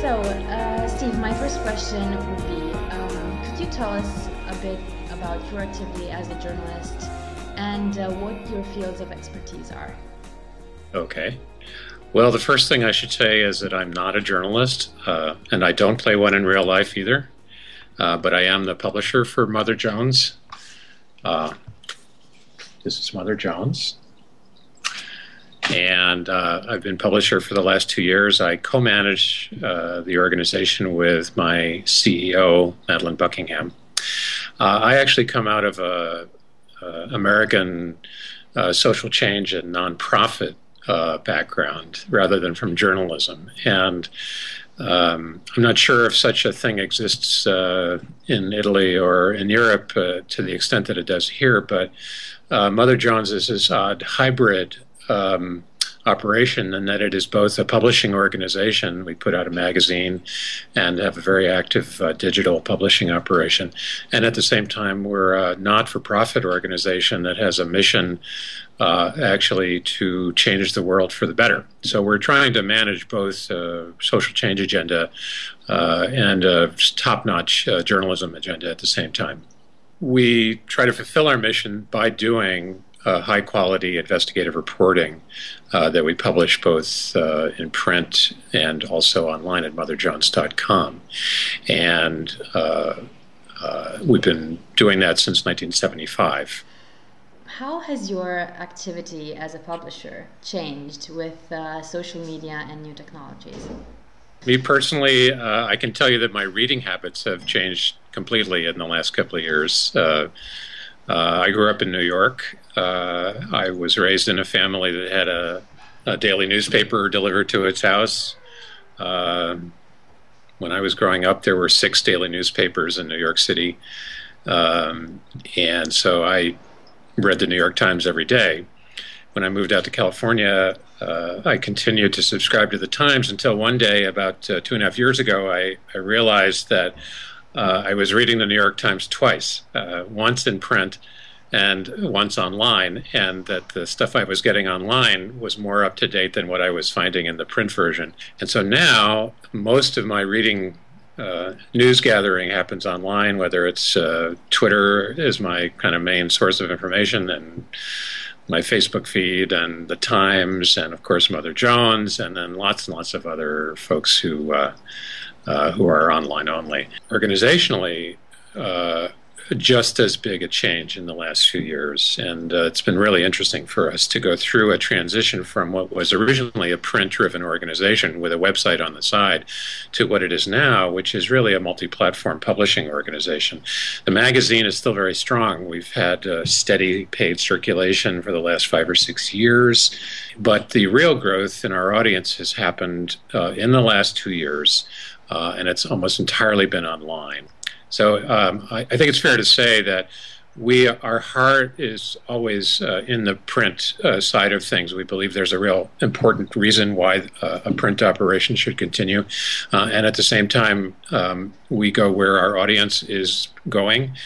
So, uh, Steve, my first question would be, um, could you tell us a bit about your activity as a journalist and uh, what your fields of expertise are? Okay. Well, the first thing I should say is that I'm not a journalist, uh, and I don't play one in real life either. Uh, but I am the publisher for Mother Jones. Uh, this is Mother Jones. And uh, I've been publisher for the last two years. I co manage uh, the organization with my CEO, Madeleine Buckingham. Uh, I actually come out of a, a American social change and nonprofit uh, background rather than from journalism. And um, I'm not sure if such a thing exists uh, in Italy or in Europe uh, to the extent that it does here, but uh, Mother Jones is this odd hybrid um, operation in that it is both a publishing organization. We put out a magazine and have a very active uh, digital publishing operation. And at the same time, we're a not for profit organization that has a mission uh, actually to change the world for the better. So we're trying to manage both uh, social change agenda uh, and a top notch uh, journalism agenda at the same time. We try to fulfill our mission by doing uh, high quality investigative reporting uh, that we publish both uh, in print and also online at motherjones.com. And uh, uh, we've been doing that since 1975. How has your activity as a publisher changed with uh, social media and new technologies? Me personally, I can tell you that my reading habits have changed completely in the last couple of years. Uh, I grew up in New York. Uh, I was raised in a family that had a, a daily newspaper delivered to its house. Uh, when I was growing up, there were six daily newspapers in New York City. Um, and so I read the New York Times every day. When I moved out to California, uh, I continued to subscribe to the Times until one day, about uh, two and a half years ago, I, I realized that uh, I was reading the New York Times twice, uh, once in print and once online, and that the stuff I was getting online was more up to date than what I was finding in the print version. And so now most of my reading uh, news gathering happens online, whether it's uh, Twitter is my kind of main source of information, and my Facebook feed, and the Times, and of course Mother Jones, and then lots and lots of other folks who uh, uh, who are online only. Organizationally, uh, just as big a change in the last few years. And uh, it's been really interesting for us to go through a transition from what was originally a print driven organization with a website on the side to what it is now, which is really a multi platform publishing organization. The magazine is still very strong. We've had uh, steady paid circulation for the last five or six years, but the real growth in our audience has happened uh, in the last two years uh, and it's almost entirely been online. So um, I, I, think it's fair to say that we our heart is always uh, in the print uh, side of things. We believe there's a real important reason why uh, a print operation should continue, uh, and at the same time, um, we go where our audience is going.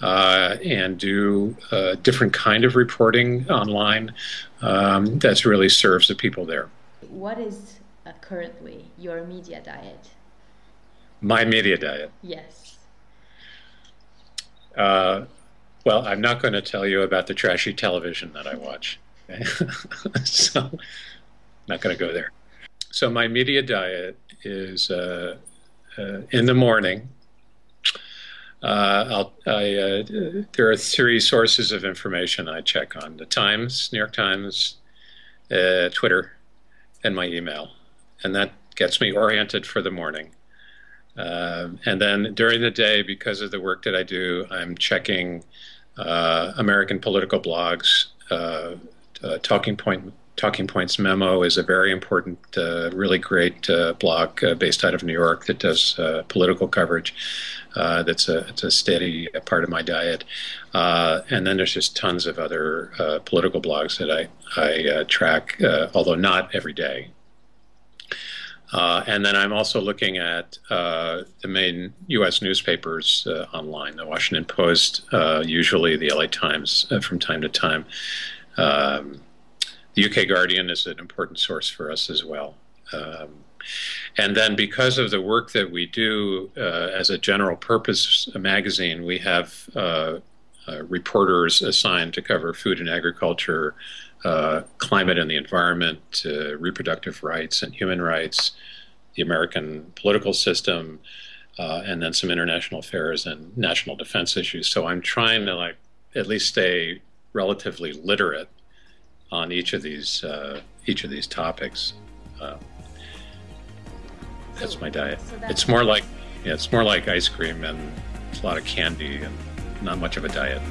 Uh, and do a different kind of reporting online um, that really serves the people there. What is currently your media diet? My media diet. Yes. Uh, well, I'm not going to tell you about the trashy television that I watch. Okay? so, I'm not going to go there. So, my media diet is uh, uh, in the morning. Uh, I, uh, there are three sources of information I check on the Times, New York Times, uh, Twitter, and my email. And that gets me oriented for the morning. Uh, and then during the day, because of the work that I do, I'm checking uh, American political blogs. Uh, uh Talking Point Talking Points Memo is a very important, uh, really great uh, blog based out of New York that does political coverage. that's a, a steady part of my diet. and then there's just tons of other political blogs that I, I track, although not every day. Uh, and then I'm also looking at uh, the main U.S. newspapers uh, online, the Washington Post, uh, usually the LA Times uh, from time to time. Um, the UK Guardian is an important source for us as well. Um, and then because of the work that we do uh, as a general purpose magazine, we have reporters assigned to cover food and agriculture, uh, climate and the environment, uh, reproductive rights and human rights, the American political system, uh, and then some international affairs and national defense issues. So I'm trying to like at least stay relatively literate on each of these uh, each of these topics. Uh, that's my diet. So that's- It's more like yeah, it's more like ice cream and a lot of candy and not much of a diet.